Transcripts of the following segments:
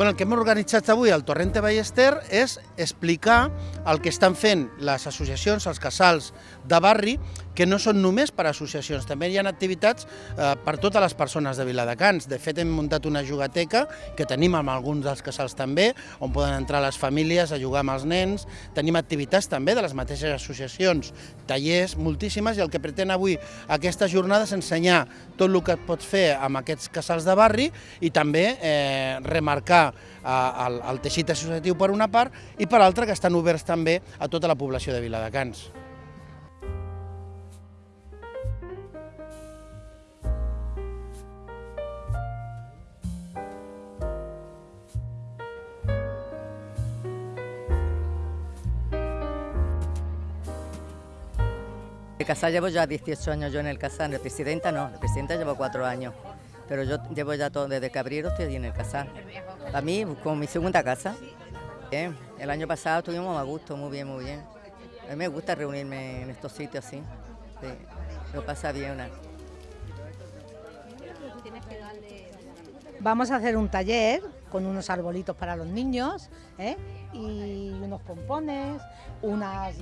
Bueno, el que hem organitzat avui al Torrente Ballester és explicar el que estan fent les associacions, els casals de barri, que no són només per associacions, també hi ha activitats eh, per totes les persones de Viladecans. De fet, hem muntat una jugateca, que tenim amb alguns dels casals també, on poden entrar les famílies a jugar amb els nens. Tenim activitats també de les mateixes associacions, tallers, moltíssimes, i el que pretén avui aquesta jornada és ensenyar tot el que pots fer amb aquests casals de barri i també eh, remarcar el, el teixit associatiu per una part i per altra que estan oberts també a tota la població de Viladecans. El casal llevo ya 18 años yo en el casal, de presidenta no, de presidenta llevo 4 años, pero yo llevo ya todo, desde que abrieron estoy en el casal. A mí, como mi segunda casa. Bien, el año pasado estuvimos a gusto, muy bien, muy bien. A mí me gusta reunirme en estos sitios así, sí, lo pasa bien. Una... Vamos a hacer un taller con unos arbolitos para los niños ¿eh? y unos pompones, unas,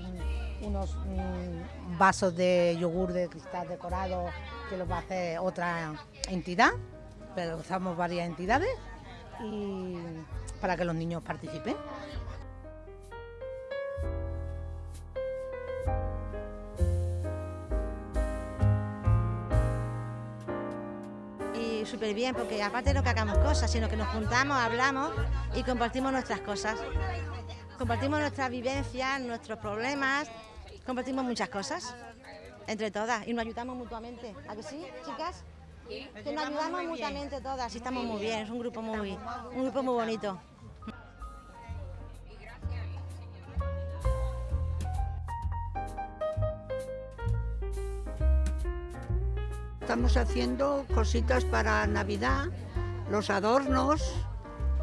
unos mm, vasos de yogur de cristal decorado que los va a hacer otra entidad, pero usamos varias entidades y para que los niños participen. Y súper bien, porque aparte no que hagamos cosas, sino que nos juntamos, hablamos y compartimos nuestras cosas. Compartimos nuestras vivencias, nuestros problemas, compartimos muchas cosas entre todas y nos ayudamos mutuamente. ¿A que sí, chicas? Que nos ayudamos mutuamente todas y estamos muy bien, es un grupo muy, un grupo muy bonito. Estamos haciendo cositas para Navidad, los adornos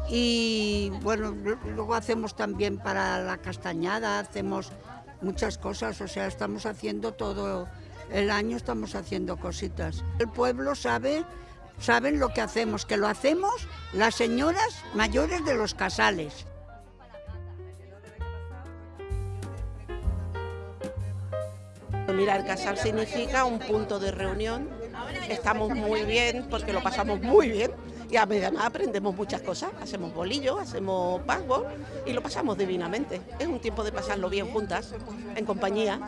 y bueno, luego hacemos también para la castañada, hacemos muchas cosas, o sea, estamos haciendo todo el año, estamos haciendo cositas. El pueblo sabe, saben lo que hacemos, que lo hacemos las señoras mayores de los casales. Mira, el casal significa un punto de reunión. Estamos muy bien porque lo pasamos muy bien y a medida aprendemos muchas cosas. Hacemos bolillos, hacemos password y lo pasamos divinamente. Es un tiempo de pasarlo bien juntas, en compañía.